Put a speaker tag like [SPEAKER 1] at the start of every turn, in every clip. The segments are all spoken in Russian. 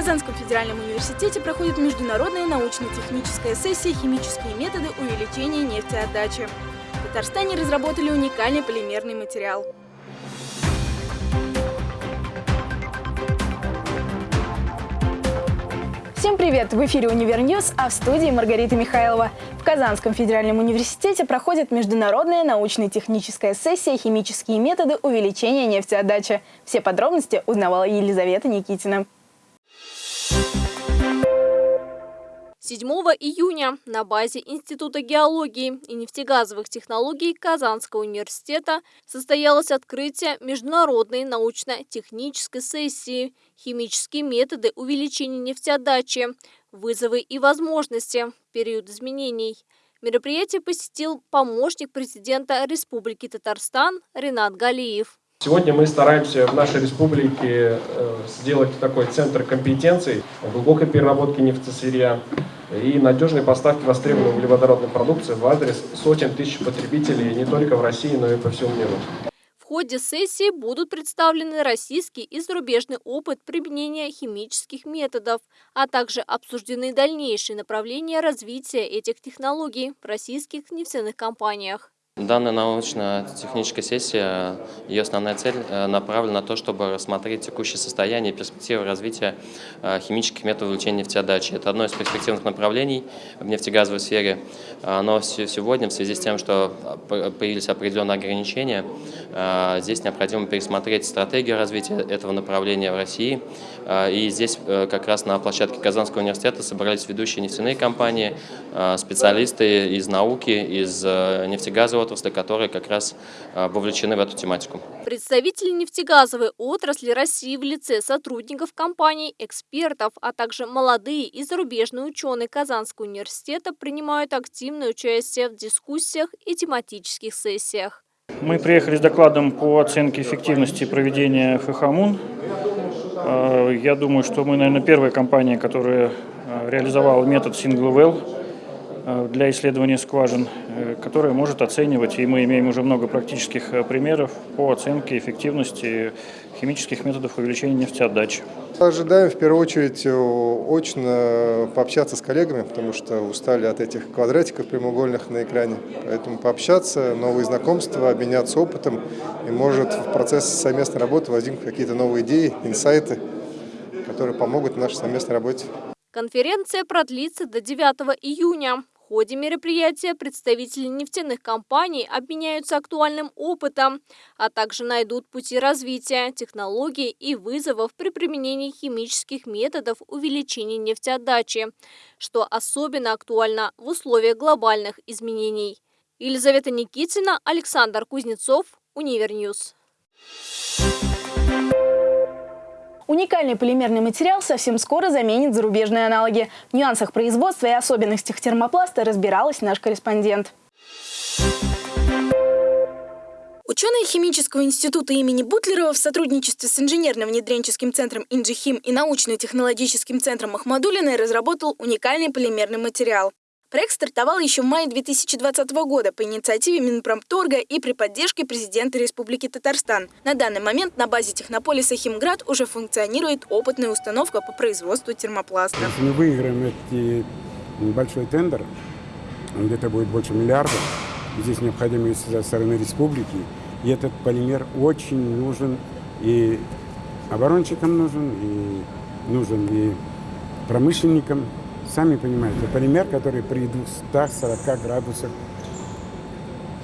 [SPEAKER 1] Казанском федеральном университете проходит международная научно-техническая сессия «Химические методы увеличения нефтеотдачи». В Татарстане разработали уникальный полимерный материал. Всем привет! В эфире «Универньюз», а в студии Маргарита Михайлова. В Казанском федеральном университете проходит международная научно-техническая сессия «Химические методы увеличения нефтеотдачи». Все подробности узнавала Елизавета Никитина.
[SPEAKER 2] 7 июня на базе Института геологии и нефтегазовых технологий Казанского университета состоялось открытие международной научно-технической сессии «Химические методы увеличения нефтеотдачи. Вызовы и возможности. Период изменений». Мероприятие посетил помощник президента Республики Татарстан Ренат Галиев.
[SPEAKER 3] Сегодня мы стараемся в нашей республике э, сделать такой центр компетенций глубокой переработки нефтесырья и надежной поставки востребованной углеводородной продукции в адрес сотен тысяч потребителей не только в России, но и по всему миру.
[SPEAKER 2] В ходе сессии будут представлены российский и зарубежный опыт применения химических методов, а также обсуждены дальнейшие направления развития этих технологий в российских нефтяных компаниях.
[SPEAKER 4] Данная научно-техническая сессия, ее основная цель э, направлена на то, чтобы рассмотреть текущее состояние и перспективы развития э, химических методов увеличения нефтеотдачи. Это одно из перспективных направлений в нефтегазовой сфере, но сегодня в связи с тем, что появились определенные ограничения, э, здесь необходимо пересмотреть стратегию развития этого направления в России. И здесь как раз на площадке Казанского университета собрались ведущие нефтяные компании, специалисты из науки, из нефтегазового отрасли, которые как раз а, вовлечены в эту тематику.
[SPEAKER 2] Представители нефтегазовой отрасли России в лице сотрудников компаний, экспертов, а также молодые и зарубежные ученые Казанского университета принимают активное участие в дискуссиях и тематических сессиях.
[SPEAKER 5] Мы приехали с докладом по оценке эффективности проведения ФХМУН. А, я думаю, что мы, наверное, первая компания, которая а, реализовала метод Single Well для исследования скважин, э, которая может оценивать, и мы имеем уже много практических э, примеров по оценке эффективности химических методов увеличения нефтеотдачи.
[SPEAKER 6] Ожидаем в первую очередь очно пообщаться с коллегами, потому что устали от этих квадратиков прямоугольных на экране. Поэтому пообщаться, новые знакомства, обменяться опытом, и может в процессе совместной работы возникнуть какие-то новые идеи, инсайты, которые помогут нашей совместной работе.
[SPEAKER 2] Конференция продлится до 9 июня. В ходе мероприятия представители нефтяных компаний обменяются актуальным опытом, а также найдут пути развития, технологий и вызовов при применении химических методов увеличения нефтеотдачи, что особенно актуально в условиях глобальных изменений. Елизавета Никитина, Александр Кузнецов, Универньюз.
[SPEAKER 1] Уникальный полимерный материал совсем скоро заменит зарубежные аналоги. В нюансах производства и особенностях термопласта разбиралась наш корреспондент. Ученые Химического института имени Бутлерова в сотрудничестве с инженерно-внедренческим центром «Инжихим» и научно-технологическим центром Махмадулиной разработал уникальный полимерный материал. Проект стартовал еще в мае 2020 года по инициативе Минпромторга и при поддержке президента Республики Татарстан. На данный момент на базе технополиса «Химград» уже функционирует опытная установка по производству термопласта.
[SPEAKER 7] Если мы выиграем этот большой тендер, где-то будет больше миллиарда, здесь необходимость со стороны республики, и этот полимер очень нужен и оборонщикам нужен, и нужен и промышленникам, Сами понимаете, полимер, который при 240 градусах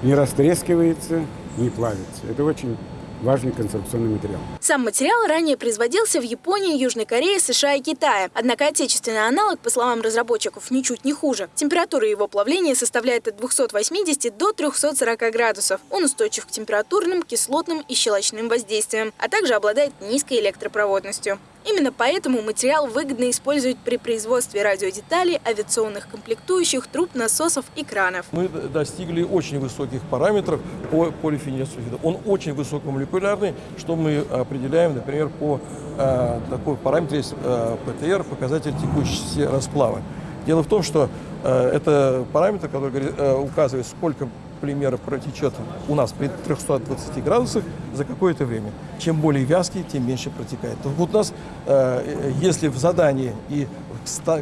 [SPEAKER 7] не растрескивается, не плавится. Это очень важный конструкционный материал.
[SPEAKER 1] Сам материал ранее производился в Японии, Южной Корее, США и Китае. Однако отечественный аналог, по словам разработчиков, ничуть не хуже. Температура его плавления составляет от 280 до 340 градусов. Он устойчив к температурным, кислотным и щелочным воздействиям, а также обладает низкой электропроводностью. Именно поэтому материал выгодно использовать при производстве радиодеталей, авиационных комплектующих, труб, насосов и кранов.
[SPEAKER 8] Мы достигли очень высоких параметров по полифенилсульфиду. Он очень высокомолекулярный, что мы определяем, например, по э, такой параметру есть э, ПТР, показатель текущести расплава. Дело в том, что э, это параметр, который э, указывает, сколько полимер протечет у нас при 320 градусах за какое-то время. Чем более вязкий, тем меньше протекает. Вот у нас, э, если в задании и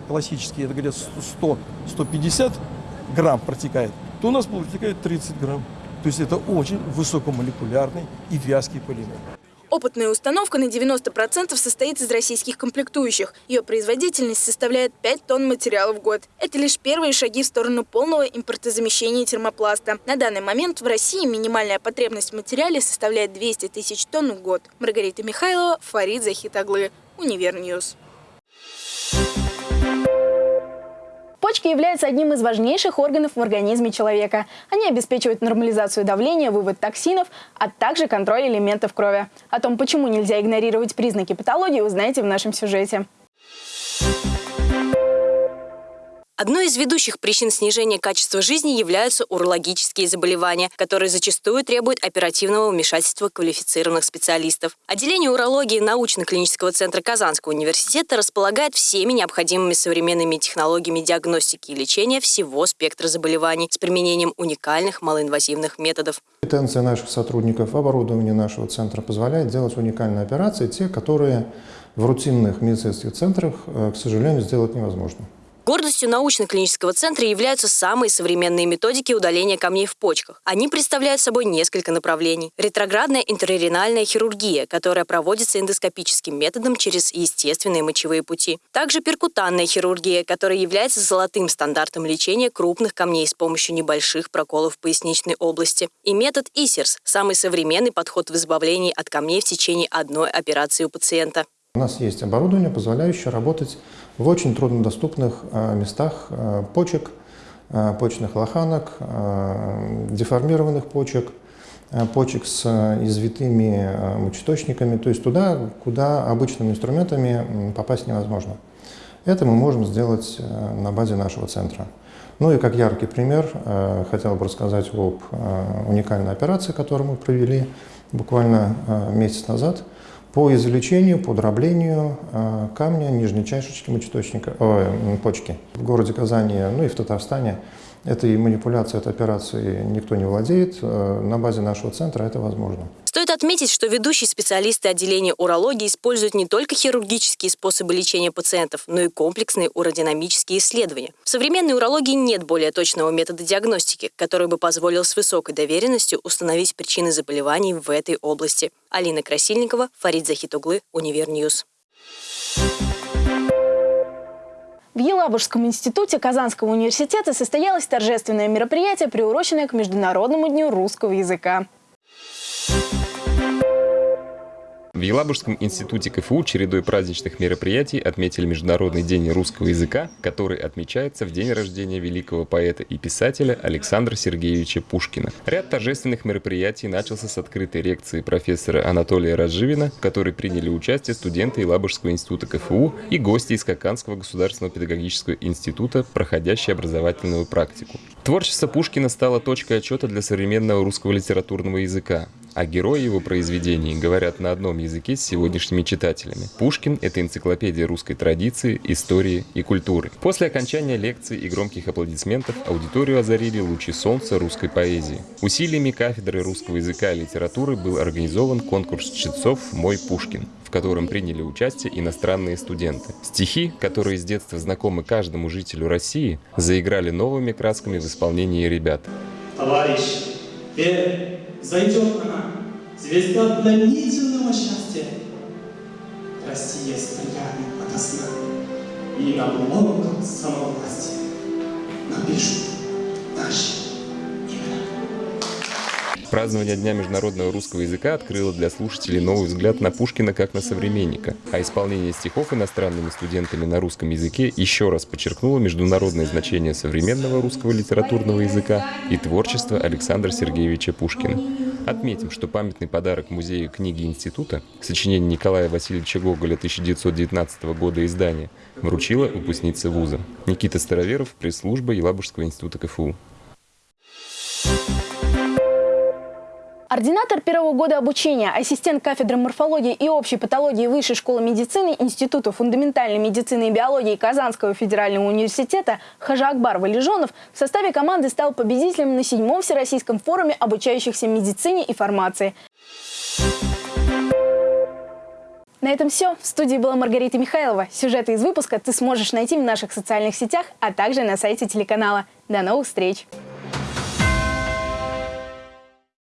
[SPEAKER 8] классически, это говорят, 100-150 грамм протекает, то у нас протекает 30 грамм. То есть это очень высокомолекулярный и вязкий полимер.
[SPEAKER 1] Опытная установка на 90% состоит из российских комплектующих. Ее производительность составляет 5 тонн материала в год. Это лишь первые шаги в сторону полного импортозамещения термопласта. На данный момент в России минимальная потребность в материале составляет 200 тысяч тонн в год. Маргарита Михайлова, Фарид Захитаглы, Универньюз. Почки являются одним из важнейших органов в организме человека. Они обеспечивают нормализацию давления, вывод токсинов, а также контроль элементов крови. О том, почему нельзя игнорировать признаки патологии, узнаете в нашем сюжете.
[SPEAKER 9] Одной из ведущих причин снижения качества жизни являются урологические заболевания, которые зачастую требуют оперативного вмешательства квалифицированных специалистов. Отделение урологии научно-клинического центра Казанского университета располагает всеми необходимыми современными технологиями диагностики и лечения всего спектра заболеваний с применением уникальных малоинвазивных методов.
[SPEAKER 10] Компетенция наших сотрудников, оборудование нашего центра позволяет делать уникальные операции, те, которые в рутинных медицинских центрах, э, к сожалению, сделать невозможно.
[SPEAKER 9] Гордостью научно-клинического центра являются самые современные методики удаления камней в почках. Они представляют собой несколько направлений. Ретроградная интерренальная хирургия, которая проводится эндоскопическим методом через естественные мочевые пути. Также перкутанная хирургия, которая является золотым стандартом лечения крупных камней с помощью небольших проколов в поясничной области. И метод ИСИРС – самый современный подход в избавлении от камней в течение одной операции у пациента.
[SPEAKER 10] У нас есть оборудование, позволяющее работать в очень труднодоступных а, местах а, почек, а, почечных лоханок, деформированных почек, почек с извитыми мочеточниками, то есть туда, куда обычными инструментами попасть невозможно. Это мы можем сделать на базе нашего центра. Ну и как яркий пример, хотел бы рассказать об уникальной операции, которую мы провели буквально месяц назад – по извлечению, по дроблению э, камня нижней чашечки мочеточника, о, почки. В городе Казани, ну и в Татарстане этой манипуляцией, этой операцией никто не владеет. Э, на базе нашего центра это возможно.
[SPEAKER 9] Стоит отметить, что ведущие специалисты отделения урологии используют не только хирургические способы лечения пациентов, но и комплексные уродинамические исследования. В современной урологии нет более точного метода диагностики, который бы позволил с высокой достоверностью установить причины заболеваний в этой области. Алина Красильникова, Фарид Захитуглы, Универньюз.
[SPEAKER 1] В Елабужском институте Казанского университета состоялось торжественное мероприятие, приуроченное к Международному дню русского языка.
[SPEAKER 11] В Елабужском институте КФУ чередой праздничных мероприятий отметили Международный день русского языка, который отмечается в день рождения великого поэта и писателя Александра Сергеевича Пушкина. Ряд торжественных мероприятий начался с открытой лекции профессора Анатолия Разживина, в которой приняли участие студенты Елабужского института КФУ и гости из Каканского государственного педагогического института, проходящие образовательную практику. Творчество Пушкина стало точкой отчета для современного русского литературного языка а герои его произведений говорят на одном языке с сегодняшними читателями. Пушкин – это энциклопедия русской традиции, истории и культуры. После окончания лекции и громких аплодисментов аудиторию озарили лучи солнца русской поэзии. Усилиями кафедры русского языка и литературы был организован конкурс чтецов «Мой Пушкин», в котором приняли участие иностранные студенты. Стихи, которые с детства знакомы каждому жителю России, заиграли новыми красками в исполнении ребят.
[SPEAKER 12] Товарищ, верь, зайдет она, звезда пленительного счастья. Россия стрелянет ото сна, и на блоках самовластия напишут наши
[SPEAKER 11] Празднование Дня международного русского языка открыло для слушателей новый взгляд на Пушкина как на современника, а исполнение стихов иностранными студентами на русском языке еще раз подчеркнуло международное значение современного русского литературного языка и творчества Александра Сергеевича Пушкина. Отметим, что памятный подарок Музею книги Института, сочинение Николая Васильевича Гоголя 1919 года издания, вручила выпускница вуза. Никита Староверов, пресс-служба Елабужского института КФУ.
[SPEAKER 1] Ординатор первого года обучения, ассистент кафедры морфологии и общей патологии Высшей школы медицины Института фундаментальной медицины и биологии Казанского федерального университета Хажа Акбар Валежонов в составе команды стал победителем на седьмом Всероссийском форуме обучающихся медицине и фармации. На этом все. В студии была Маргарита Михайлова. Сюжеты из выпуска ты сможешь найти в наших социальных сетях, а также на сайте телеканала. До новых встреч!